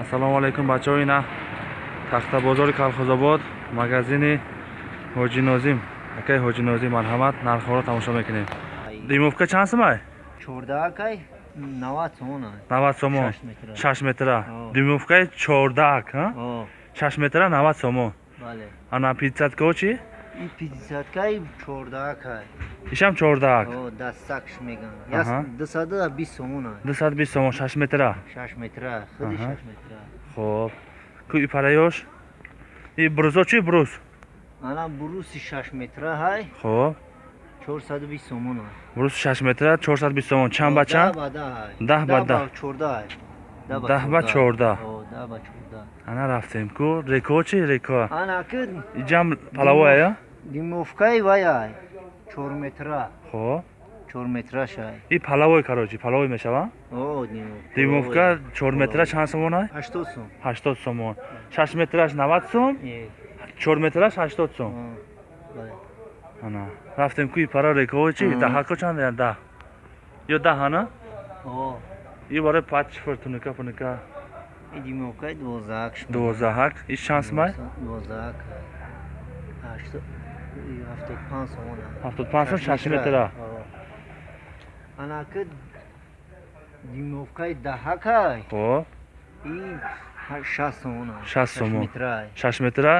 ассалому алайкум бачаҳо ина тахтабозори калхозобод магазини ҳоҷи нозим. Акаи ҳоҷи нозим марҳамат нархҳоро тамошо мекунем. Димовка чанд сомай чордаакай навад сомон навад сомон. Шаш метра. димовкаи чордаак а? о. Шаш метра навад сомон. Бале. Ана питсаткаҳо чи и пятидесяткай чордаакай ишам чордаак о дастакш меган Аҳа. яс дусада бист сомон дусад бист сомон шаш метра. Шаш метра. Худи Аҳа. шаш метра. Хоб. Ку и параёш? И брузо чи бруз ана буруси шаш метра ҳай. Хоб. Чорсаду бист сомон бруз шаш метра чорсад бист сомон чанд ба чанд? ба да ҳай. Даҳ ба даҳ. чорда ҳай Даҳ ба чорда. о да ба чорда ана рафтем. Ку реко чи реко? Ана ки иҷам палавоя димовкай вай ҳай чор метра. Хоб чор метраш ҳай и палавой карочи палавой мешава? О димовка димовка чор метра чанд сомон ай? Ҳаштод сом. Ҳаштод сомон. Шаш метраш навад сом? Е, чор метраш ҳаштод сом. О, бале. ана. Рафтем ку и пара рековой чи? Мгм. даҳако чанд я даҳ. Ё даҳ ана? О и барои пач чифр туника пуника и димовкай дувоздаҳак шуд. дувоздаҳак иш чанд сомай дувоздаҳак ҳаштод и ҳафтод панҷ сомон ҳаст. ҳафтод панҷ сом шаш метра. О. ана ки димовкаи даҳакай хоб и шаст сомон ҳаст. Шаст Шаш сомон. шаш метра?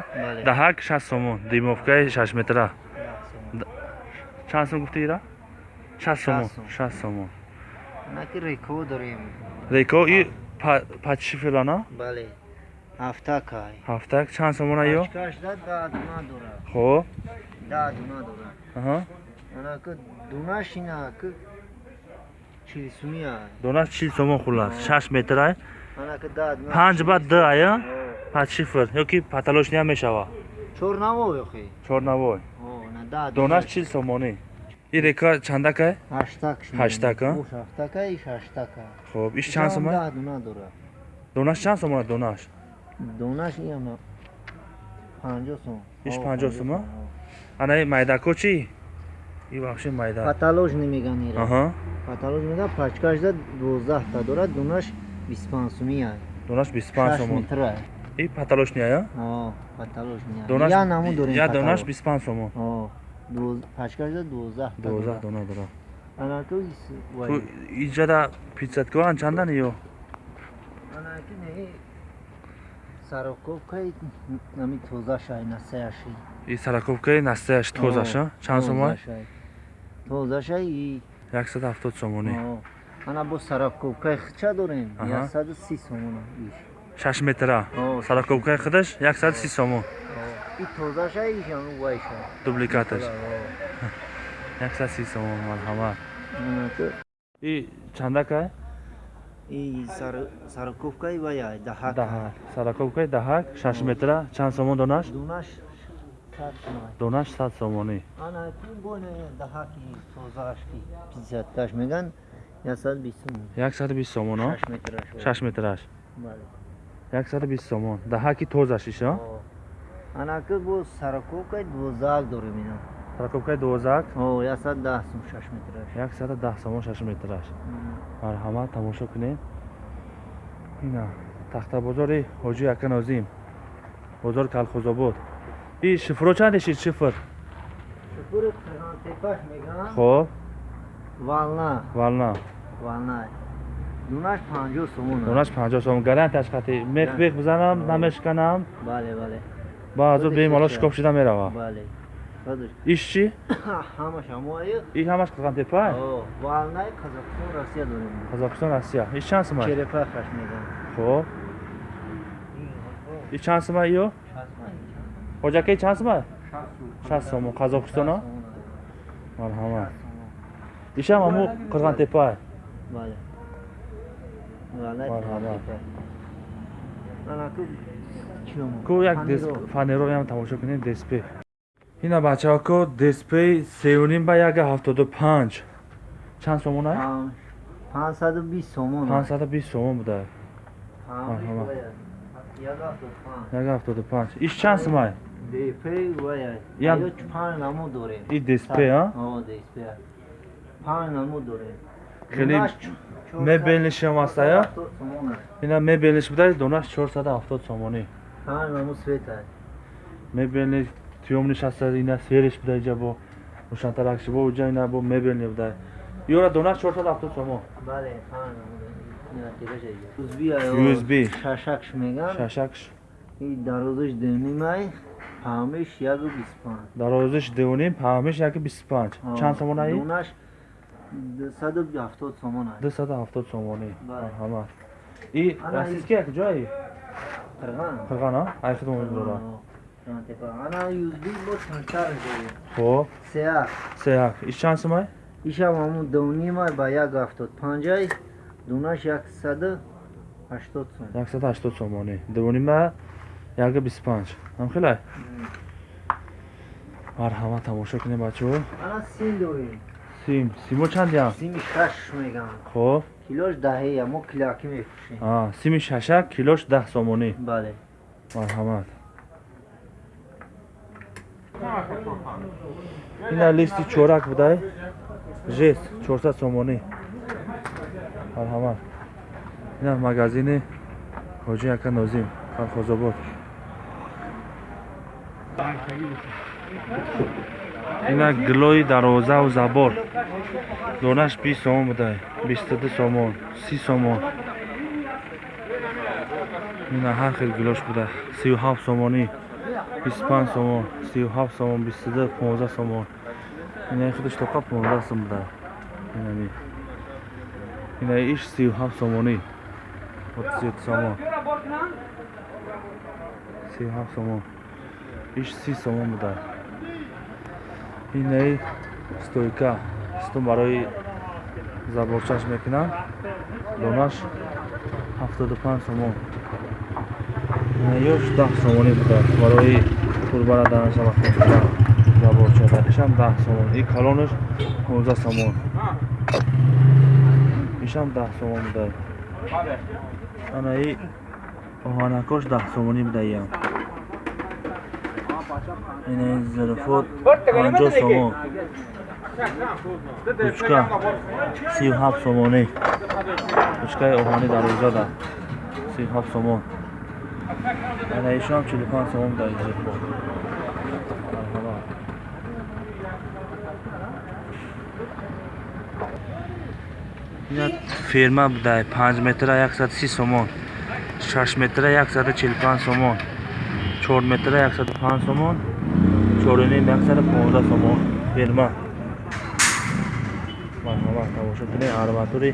Даҳак шаст сомон. Димовкаи шаш метра. Чанд сом гуфтӣ ира шаст сомон. сом. шаст сомон ки реко дорем. Реко и па- пачи ана бале ҳафтакай ҳафтак чанд сомон ё? Пачкашда да дуна дора хоб. Да дуна дора аҳа. Ана ки дунаш ина ки чилсумия донаш чил сомон хулас. Шаш метрай ана ки да дуна панҷ ба д ая? О, пач чифр ёки паталошниям мешава? Чорнавой охи. Чорнавой. О на да донаш чил сомонӣ и река а? ҳаштака иш ҳаштака хоб иш чанд сомай да дуна дора донаш чанд сомон донаш донаш ина панҷо сом. Иш О, панҷо сом, а? ана и майдако чи и вообще майда паталож намеган ира аҳа. Паталож мега пачкашда дувоздаҳта дора дунаш бисту панҷ сумия донаш бисту панҷ шаш сомон метра и паталошния о паталож мега донаш я наму дорем я донаш паталож. бисту панҷ сомон о дуз- пачкашда дувоздаҳта дувоздаҳ дора дона дора ана ки вай. Ту иҷада питсаткоан чандани ё? Ана ки не сароковкаи нами тозашай насаяши и сараковкаи настаяш тозаша чанд сомай тозашай и яксад ҳафтод сомонӣ О, ана бо сараковкаи хича дорем? Аҳа. яксаду си сомон иш. Шаш метра. О, сараковкаи худаш яксад си сомон О, и тозашай ишам вайша дубликаташ яксад си сомон марҳамат и сар- сараковкаи вая даҳак. Даҳак. Сараковкаи даҳак шаш метра. Чанд сомон донаш? Донаш сад сомонӣ. Ана ки боне даҳаки тозашки пятидесяткаш меган яксад бист сомон яксаду бист сомон а? Шаш метраш. Яксаду бист сомон. Даҳаки тозаш иша О, ана ки бо сараковкаи дувоздаҳак дорем ина сараковкаи дувоздаҳак о яксад даҳ сум шаш метраш. Яксаду даҳ сомон шаш метраш. Марҳамат тамошо кунед. Ина тахтабозори ҳоҷи ака нозим бозори калхозобод. И шифро чанд ишид шифр? Шукури Қиғантепаш меган хоб. Вална. Вална. Вална. Дунаш панҷоҳ сомон аст. донаш панҷоҳ сомон. Гарантияш қатӣ мех бех бизанам намешканам. Бале бале Худиш бемало аша. шикоф шида мерава. Иш чи ҳамаш ҳамои? И ҳамаш қиғантепай О, валнаи қазоқистон россия дорем. Қозоқистон россия. Иш чанд сомай черепахаш меган хоб. Иш чанд сомай ё? Ҳоҷакаи чанд сомай шаст сомон қазоқистона марҳамат ишам ҳаму валнаи Марҳамат. Ку як фанероям тамошо кунед дисплей ина бачаҳо ку дисплей сеюним ба яга ҳафтоду панҷ чанд сомон ай Пан- панҷсаду бист сомон панҷсаду бист сомон буда Пан- Марҳамат. як ҳафтоду панҷ. яга ҳафтоду панҷ иш чанд сомай Дипей вая. Ям- Аё пан намо дорем. И дисплей, а? Дисплей. Пан намо дорем. Хеле- Дунаш мебелниши ҳам ҳаста я 70 сомон аст. ина мебелниш будай донаш 470 сомонӣ Ҳамаи маму свет аст. мебелни тӯёмниш ҳаста ина сериш будай иҷа бо рӯшантаракши бо уҷа ина бо мебелни будай ёра донаш 470 сомон Бале, ҳамаи маму. Ина тираш аст. USB аё. USB. Шашакш меган. шашакш дарозаш денимай. Ҳамиш 125. дарозиш дуним паҳмиш яки 25 чанд сомон аи Донаш 270 сомон аст. 270 сомонӣ Бале. марҳамат и Ана растиски як ҷои Қирған. қирғана ай хидмат дора Ана USB бо ҷои. хоб Сеак. сеяк иш чанд сомай Ишам ҳамун дунimай ба 175. Донаш 180 сом. 180 сомонӣ дувнима яки 25 ҳамхелай марҳамат тамошо кунем бачаҳо Ана сим дорем. сим симо чандям Сими шаш меган. хоб Килош даҳея, мо киляки мефурӯшем. а сими шашак килош 10 сомонӣ. Бале. марҳамат. Ина листи чорак будай? Жест 400 сомонӣ. Марҳамат. Ина магазини ҳоҷи ака нозим колхозобод ина гилои дарозаву забор. Донаш 20 сомон будай. 22 сомон 30 сомон. Ина ҳар хел гилош буда. 37 сомонӣ 25 сомон 37 сомон 22 15 сомон. Ина худаш тоқа 15 сом буда инами ина иш 37 сомонӣ. 37 сомон. 37 сомон. Иш 30 сомон буда инаи стойка. Сту барои заборчаш мекунам. Донаш 75 сомон ина ёш 10 сомонӣ буда барои пурбара данаша вақт заборчада ишам 10 сомон и калонаш 15 сомон ишам 10 сомон буда анаи оҳанакош 10 сомонӣ буда иям инаи зарафот 50 сомон. Ручка 37 сомонӣ. Ручкаи оҳани дарозада 37 сомон. Ана ишам 45 сомон буда зарафот марҳамат ина ферма буда 5 метра 130 сомон. 6 метра 145 сомон 4 метра 105 сомон 4ним 115 сомон ферма марҳамат тамошо кунед арматури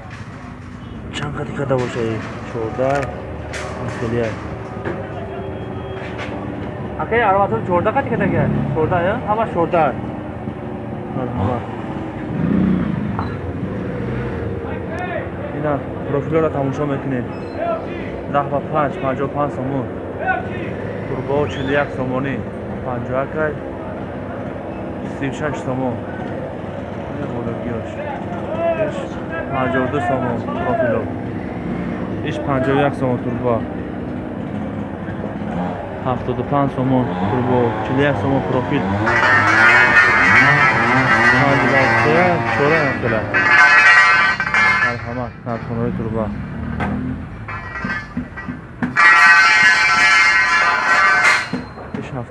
чанд қади када бошад 14 хелия акай арматури 14 қади када ка 14 я ҳама 14 марҳамат. Ина профилёро тамошо мекунед. 10 ба 5 55 сомон турбо 41 сомонӣ 51 кай 36 сомон. Иш 52 сомон профило. Иш 51 сомон турбо. 75 сомон турбо. 41 сомон профил. 52 чора мақила марҳамат нархонаи турба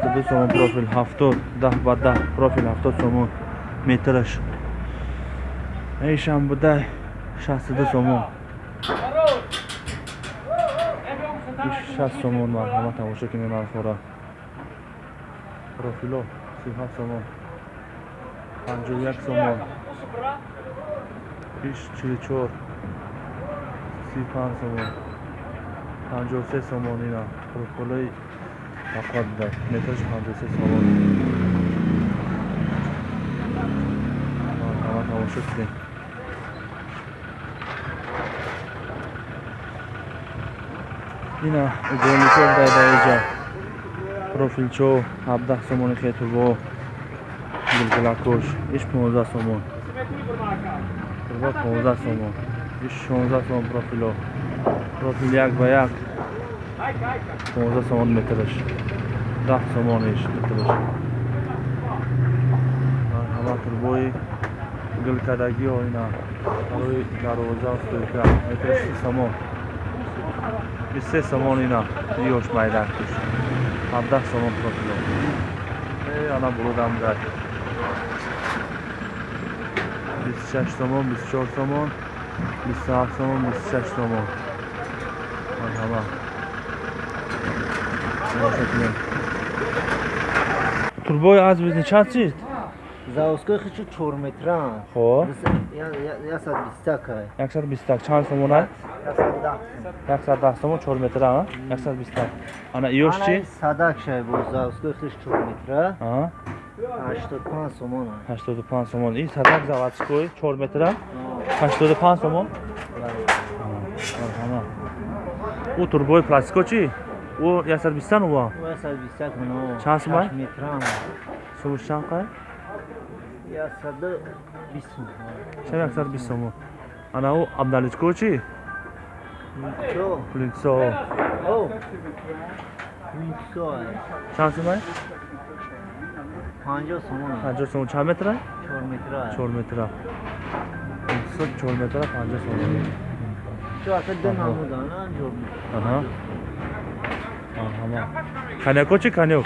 72 сомон профил 70 10 ба 10 профил 70 сомон метраш ишам будай 62 сомон. Иш 60 сомон марҳамат тамошо кунед нархора профило 37 сомон. 51 сомон. Иш 44 35 сомон. 53 сомон ина профилои фақат буда метраш 53 сомон марҳамат тамошо кунед ина уголничо будай дар инҷа профилчо 17 сомони хетурбо гилгилакош иш 15 сомон. Турбо 15 сомон иш 16 сомон профило. Профил як ба як 15 сомон метраш 10 сомон иш метраш марҳамат турбои гулкадагиҳо ина. Барои дарвоза стойка метр си сомон. Бист се сомон ина. Ёш майдан куш ҳабдаҳ сомон прокило э ана бурудам гай бисту шаш сомон бисту чор сомон бисту ҳафт сомон бисту шаш сомон марҳама турбои аз бизни чанд чист? Заводской хичи 4 метран. хоб Ясад бистакай. 120 чанд сомон ай Ясад 110 дах. сомон? 4 метр а? 120 ана ёш Ана чи? садак шай бо заводской хичи 4 метра. а? 85 сомон. 85 сомон. И садак заводской 4 метр а 85 сомон. У турбои пластико чи у 120 ну ва Ясад бистак мано. Чанд сомон? метран. сумуш чанд қай Ясад 20 сомон. чам 120 сомон ана у абналичко чи Чо? пулинсо О. Митсо. чанд сом ай 50 сомон. 50 сомон чанд метр ай 4 метра. 4 метр пулинсо 4 метр 50 сомон Чо асад ден Аҳо. намудан анҷом. Каняко чи канёк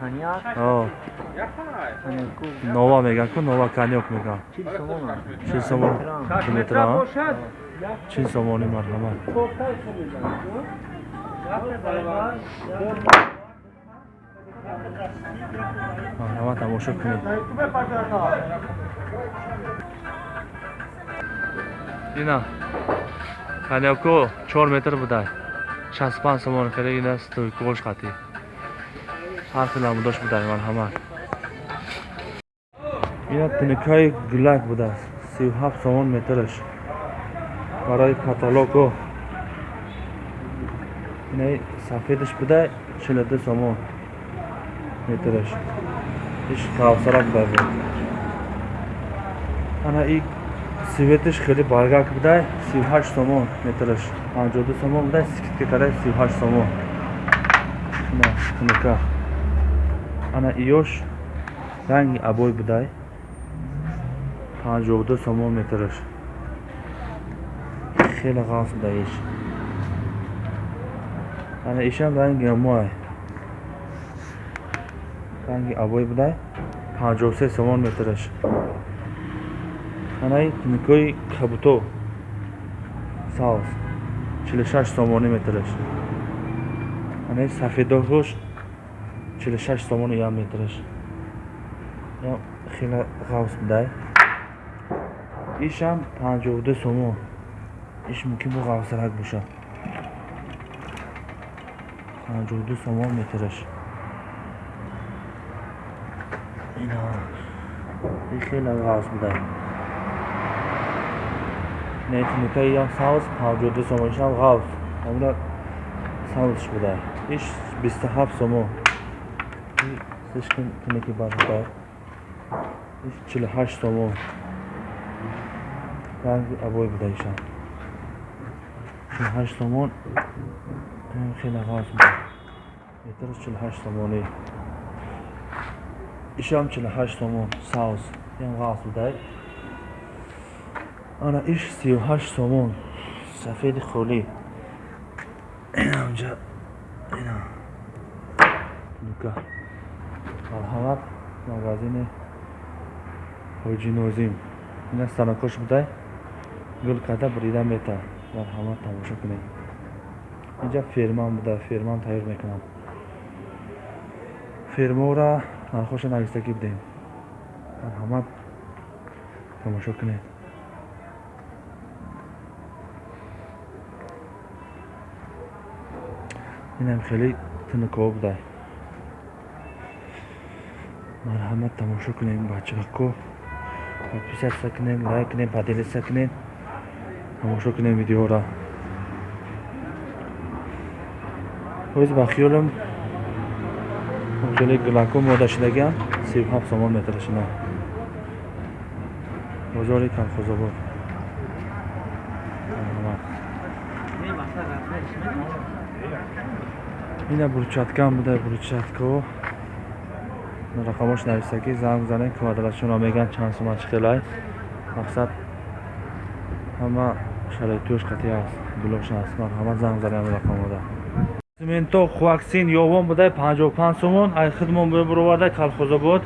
Каняк. нова меган ку нова канёк меган. 40 сомон. 40 сомон метр а 40 сомони марҳамат марҳамат тамошо кунед ина каняко 4 метр будай 65 сомон хеле ина стойкош хати. Ҳарфи намудош будай марҳамат ина тинукаи гулак будааст 37 сомон метраш. Барои каталого инаи сафедаш будай 42 сомон метраш. Иш кавсара будай бо ана и светиш хеле баргак будай 38 сомон метраш 52 сомон будай скидка кардай 38 сомон. Ина тинука ана иёш ранги абой будай. 52 сомон метраш хеле ғаф будай иш. Ана ишам ранги амоай ранги абой будай. 53 сомон метраш анаи тинукои кабуто саус 46 сомони метраш. Анаи сафедоҳош 46 сомони ям метраш. Ям хеле ғавс будай ишам 52 сомон. Иш мумкин бо ғавсарак боша 52 сомон метраш. Ина и хеле ғавс будай не тинукаи ям саус 52 сомон ишам ғавс амуна саусш будай иш 27 сомон слишком тинуки бар будай иш 48 сомон ранги абой буда ишам 48 сомон ин хеле ғавс будай метраш 48 сомонӣ ишам 48 сомон саус ям ғавс будай ана иш 38 сомон. Сафеди холӣ. Инамҷа ина тинука марҳамат магазини ҳоҷи нозим ина станокош будай? Гул карда брида мета. Марҳамат тамошо кунед. Инҷа ферман буда ферман тайёр мекунам. Фермора нархоша навистагӣ будем марҳамат тамошо кунед инам хеле тинукҳо будай. Марҳамат тамошо кунед бачаҳко подписатся кунед лайк кунед поделиться кунед тамошо кунед видеоро. Ҳоз ба хиёлам хеле гулако мода шудагиам сию ҳафт сомон метрашина бозори калхозобод марҳамат ина бурчаткам будай бурчатко. Рақамош нависта ки занг занен квадратшуно меган чанд сума чиқилай мақсад ҳама шароитиёш қатъи аст блош аст. Марҳамат занг занен ҳамин рақамода сименто хуаксин ёвон будай 55 сомон ай хидмон бибуровардай калхозобод.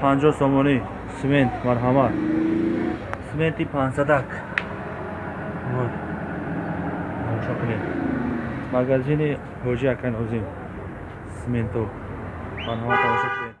50 сомонӣ. Симент марҳамат сименти пансадак магазини ҳоҷи акай нозим сименто марҳамат тамошо